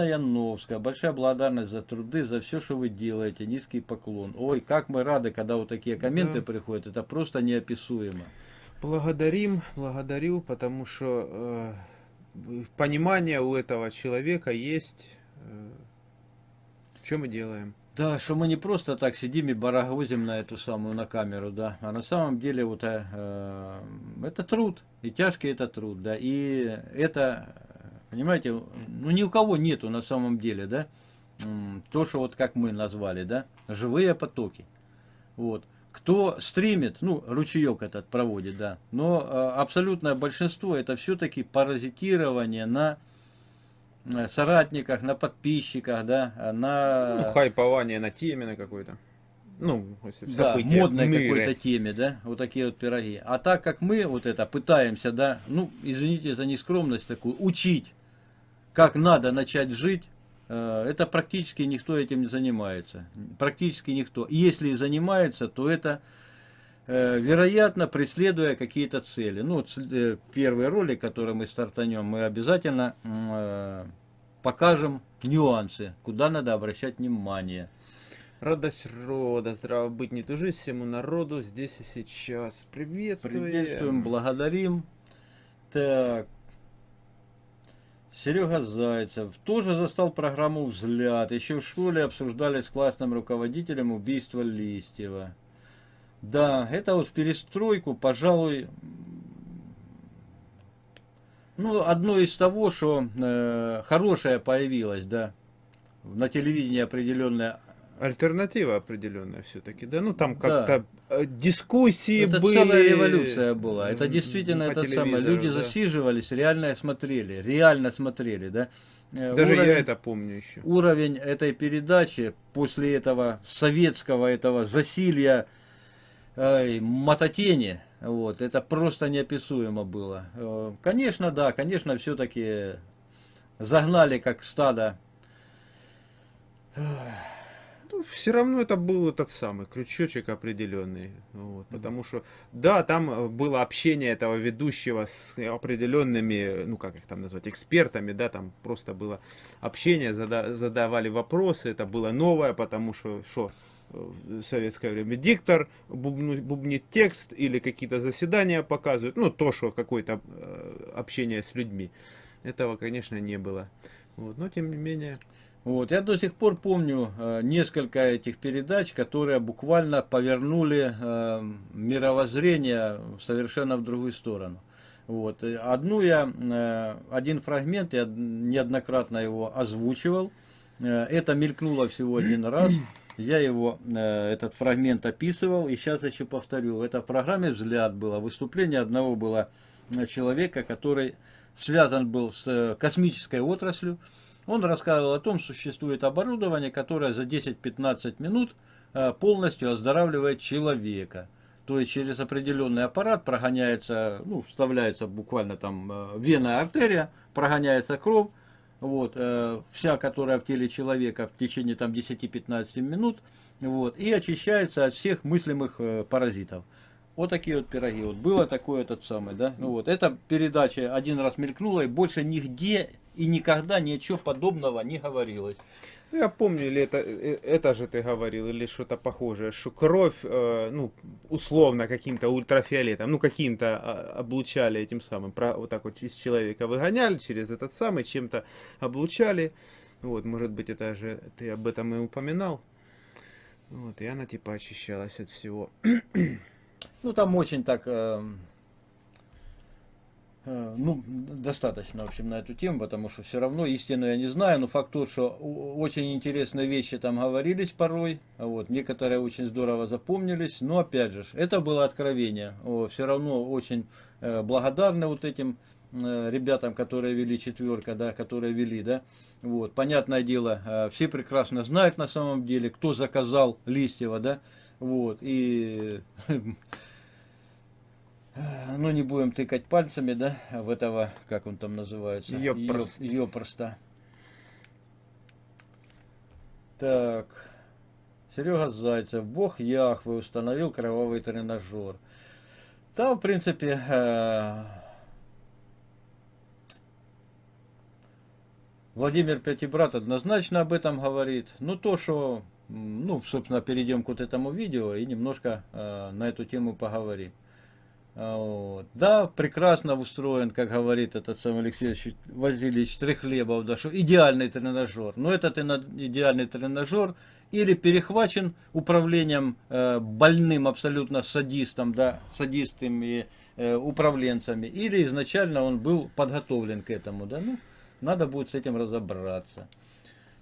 Ивановская, большая благодарность за труды, за все, что вы делаете. Низкий поклон. Ой, как мы рады, когда вот такие комменты да. приходят. Это просто неописуемо. Благодарим, благодарю, потому что э, понимание у этого человека есть. Э, что мы делаем? Да, что мы не просто так сидим и барагозим на эту самую, на камеру, да, а на самом деле вот э, э, это труд, и тяжкий это труд, да, и это, понимаете, ну ни у кого нету на самом деле, да, то, что вот как мы назвали, да, живые потоки, вот. Кто стримит, ну, ручеек этот проводит, да, но э, абсолютное большинство это все-таки паразитирование на Э, соратниках, на подписчиках, да, на... Ну, хайпование на теме на какой-то. Ну, да, модной какой-то теме, да, вот такие вот пироги. А так как мы вот это пытаемся, да, ну, извините за нескромность такую, учить, как надо начать жить, э, это практически никто этим не занимается. Практически никто. И если и занимается, то это Э, вероятно, преследуя какие-то цели. Ну, э, первый ролик, который мы стартанем, мы обязательно покажем нюансы, куда надо обращать внимание. Радость рода, здраво быть, не тужи всему народу здесь и сейчас. Приветствуем. Приветствуем, благодарим. Так. Серега Зайцев тоже застал программу «Взгляд». Еще в школе обсуждали с классным руководителем убийство Листьева. Да, это вот в перестройку, пожалуй, ну, одно из того, что э, хорошее появилось, да, на телевидении определенная Альтернатива определенная все-таки, да? Ну, там как-то да. Э, дискуссии это были. Это целая революция была. Это действительно это самое. Люди да. засиживались, реально смотрели, реально смотрели, да? Э, Даже уровень, я это помню еще. Уровень этой передачи после этого советского этого засилья э, мототени, вот, это просто неописуемо было. Э, конечно, да, конечно, все-таки загнали как стадо. Ну, все равно это был этот самый крючочек определенный. Вот, потому что, да, там было общение этого ведущего с определенными, ну как их там назвать, экспертами, да, там просто было общение, задавали вопросы, это было новое, потому что, что в советское время диктор бубну, бубнит текст или какие-то заседания показывают, ну то, что какое-то э, общение с людьми. Этого, конечно, не было. Вот, но тем не менее... Вот, я до сих пор помню э, несколько этих передач, которые буквально повернули э, мировоззрение совершенно в другую сторону. Вот. Одну я, э, один фрагмент, я неоднократно его озвучивал. Э, это мелькнуло всего один раз. Я его, э, этот фрагмент описывал, и сейчас еще повторю. Это в программе «Взгляд» было. Выступление одного было э, человека, который связан был с э, космической отраслью. Он рассказывал о том, что существует оборудование, которое за 10-15 минут полностью оздоравливает человека. То есть через определенный аппарат прогоняется, ну, вставляется буквально там венная артерия, прогоняется кровь, вот, э, вся, которая в теле человека в течение там 10-15 минут, вот, и очищается от всех мыслимых э, паразитов. Вот такие вот пироги. Вот было такое этот самый, да. Ну вот, эта передача один раз мелькнула и больше нигде и никогда ничего подобного не говорилось. Я помню, или это, э, это же ты говорил, или что-то похожее, что кровь, э, ну, условно каким-то ультрафиолетом, ну, каким-то а, облучали этим самым, про, вот так вот из человека выгоняли, через этот самый, чем-то облучали. Вот, может быть, это же ты об этом и упоминал. Вот, и она типа очищалась от всего. Ну, там очень так... Э Э, ну, достаточно, в общем, на эту тему, потому что все равно истину я не знаю, но факт тот, что очень интересные вещи там говорились порой, вот, некоторые очень здорово запомнились, но опять же, это было откровение, все равно очень э, благодарны вот этим э, ребятам, которые вели четверка, да, которые вели, да, вот, понятное дело, все прекрасно знают на самом деле, кто заказал Листьева, да, вот, и ну, не будем тыкать пальцами, да, в этого, как он там называется? Ёпрост. Ёпроста. Так. Серега Зайцев. Бог Яхвы установил кровавый тренажер. Там, в принципе, э, Владимир Пятибрат однозначно об этом говорит. Ну, то, что, ну, собственно, перейдем к вот этому видео и немножко э, на эту тему поговорим. А, вот. Да, прекрасно устроен, как говорит этот сам Алексей Васильевич Трехлебов, да, что идеальный тренажер. Но этот идеальный тренажер или перехвачен управлением э, больным абсолютно садистом, да, садистами э, управленцами, или изначально он был подготовлен к этому, да, ну, надо будет с этим разобраться.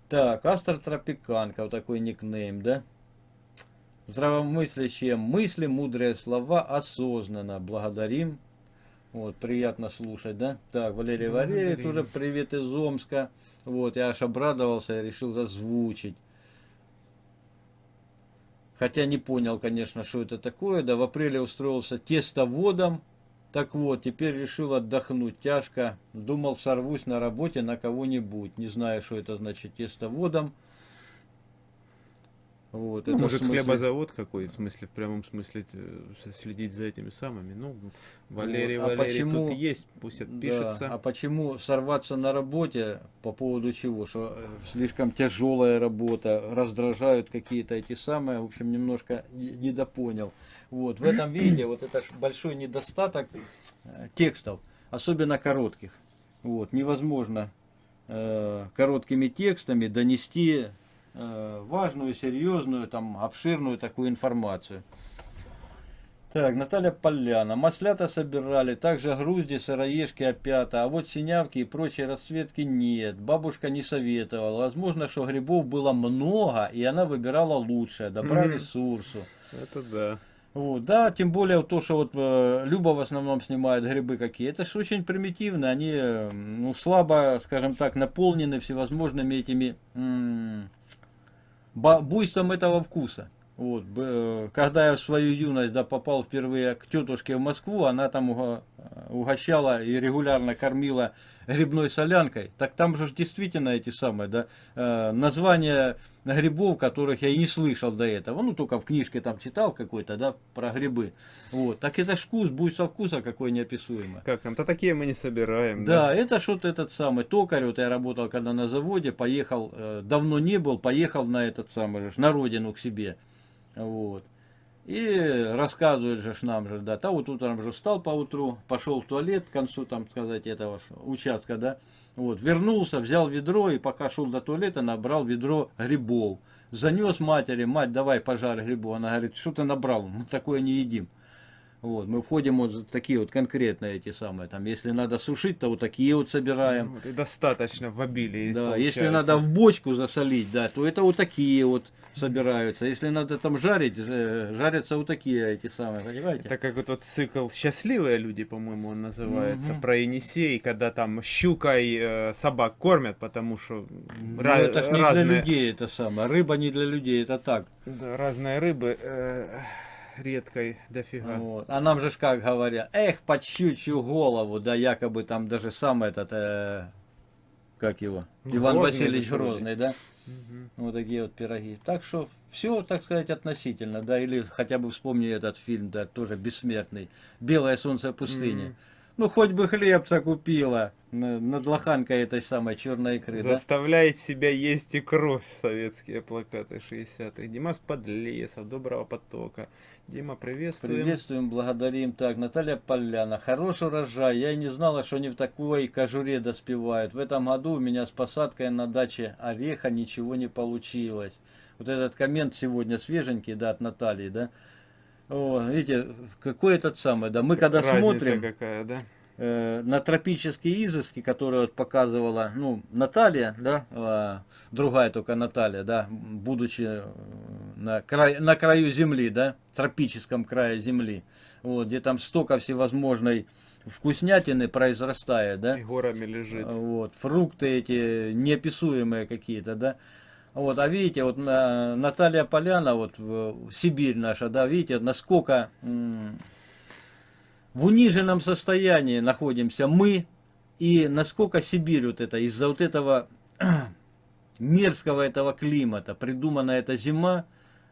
Так, Астр Тропиканка, вот такой никнейм, да здравомыслящие мысли, мудрые слова осознанно. Благодарим. Вот, приятно слушать, да? Так, Валерий Валерий, тоже привет из Омска. Вот, я аж обрадовался, я решил зазвучить. Хотя не понял, конечно, что это такое. Да, в апреле устроился тестоводом. Так вот, теперь решил отдохнуть тяжко. Думал, сорвусь на работе на кого-нибудь. Не знаю, что это значит тестоводом. Вот, ну, это может, смысле... хлебозавод какой, в смысле, в прямом смысле, следить за этими самыми. Ну, Валерий, вот. а Валерий почему... тут есть, пусть отпишется. Да, а почему сорваться на работе, по поводу чего? Что э, слишком тяжелая работа, раздражают какие-то эти самые, в общем, немножко недопонял. Вот, в этом виде вот это большой недостаток э, текстов, особенно коротких. Вот, невозможно э, короткими текстами донести Э, важную, серьезную, там, обширную такую информацию. Так, Наталья Поляна. Маслята собирали, также грузди, сыроежки, опята, а вот синявки и прочие расцветки нет. Бабушка не советовала. Возможно, что грибов было много, и она выбирала лучшее, добрали mm -hmm. сурсу. Это да. Вот, да, тем более то, что вот э, Люба в основном снимает грибы какие, это же очень примитивно, они э, ну, слабо, скажем так, наполнены всевозможными этими буйством этого вкуса. Вот, когда я в свою юность да, попал впервые к тетушке в Москву, она там угощала и регулярно кормила грибной солянкой. Так там же действительно эти самые, да, э, названия грибов, которых я и не слышал до этого. Ну, только в книжке там читал какой-то, да, про грибы. Вот. Так это ж вкус, будет со вкуса какой неописуемый. Как там? То такие мы не собираем. Да, да? это что-то этот самый токарь, вот я работал когда на заводе, поехал, э, давно не был, поехал на этот самый, на родину к себе. Вот. И рассказывает же нам же, да, та вот утром же встал по утру, пошел в туалет к концу, там сказать, этого участка, да, вот, вернулся, взял ведро и пока шел до туалета, набрал ведро грибов. Занес матери, мать, давай пожарь грибов. Она говорит, что ты набрал, мы такое не едим. Вот, мы входим вот такие вот конкретные эти самые, там, если надо сушить, то вот такие вот собираем. Вот, и достаточно в обилии. Да, получается. если надо в бочку засолить, да, то это вот такие вот собираются. Если надо там жарить, э, жарятся вот такие эти самые, понимаете? Это как вот, вот цикл «Счастливые люди», по-моему, он называется, угу. про Енисей, когда там щукой э, собак кормят, потому что ну, это ж не разные... для людей это самое, рыба не для людей, это так. Да, разные рыбы... Э редкой дофига. Вот. А нам же как говорят, эх, под щучью голову, да якобы там даже сам этот, э, как его, ну, Иван Грозный Васильевич Грозный, да? Угу. Вот такие вот пироги. Так что все, так сказать, относительно, да, или хотя бы вспомни этот фильм, да, тоже бессмертный, «Белое солнце пустыни». Угу. Ну, хоть бы хлебца купила над лоханкой этой самой черной икры. Заставляет да? себя есть икру. Советские плакаты 60-х. Димас Подлесов, Доброго потока. Дима, приветствуем. Приветствуем, благодарим. Так, Наталья Поляна. Хороший урожай. Я и не знала, что они в такой кожуре доспевают. В этом году у меня с посадкой на даче ореха ничего не получилось. Вот этот коммент сегодня свеженький, да, от Натальи, да. О, видите, какой этот самый, да, мы когда Разница смотрим какая, да? э, на тропические изыски, которые вот показывала, ну, Наталья, да, э, другая только Наталья, да, будучи э, на, край, на краю земли, да, тропическом крае земли, вот, где там столько всевозможной вкуснятины произрастает, да. И горами лежит. Вот, фрукты эти неописуемые какие-то, да. Вот, а видите, вот Наталья Поляна, вот Сибирь наша, да, видите, насколько в униженном состоянии находимся мы, и насколько Сибирь вот это, из-за вот этого мерзкого этого климата, придумана эта зима,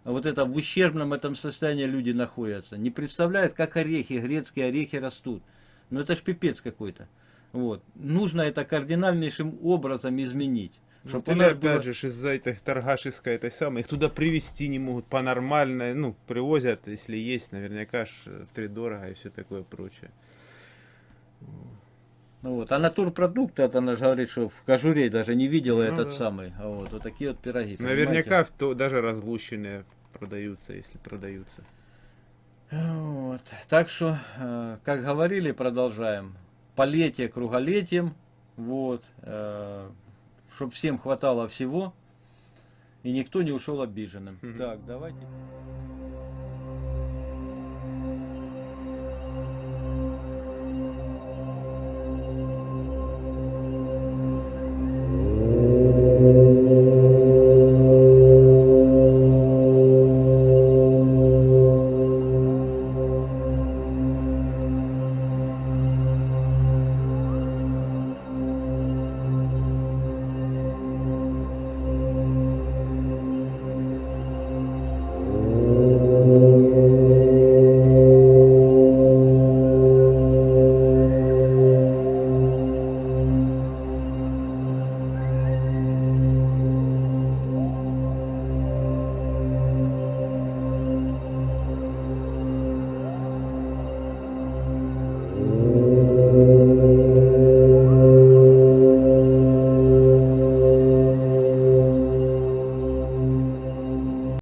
вот это в ущербном этом состоянии люди находятся. Не представляют, как орехи, грецкие орехи растут. Ну это ж пипец какой-то. Вот. Нужно это кардинальнейшим образом изменить. Ну, Чтоб вот у или нас опять было- же из-за этой торгашеской этой самой, их туда привезти не могут по нормальной, ну, привозят, если есть, наверняка э, дорого и все такое прочее. Ну Вот. А натурпродукты, это она же говорит, что в кожуре даже не видела Ну этот да. самый. А Вот, вот такие вот пироги. Наверняка в то, даже разлущенные продаются, если продаются. Вот. Так что, э, как говорили, продолжаем. Полетие круголетием. Вот. Чтобы всем хватало всего. И никто не ушел обиженным. Мгм. Так, давайте.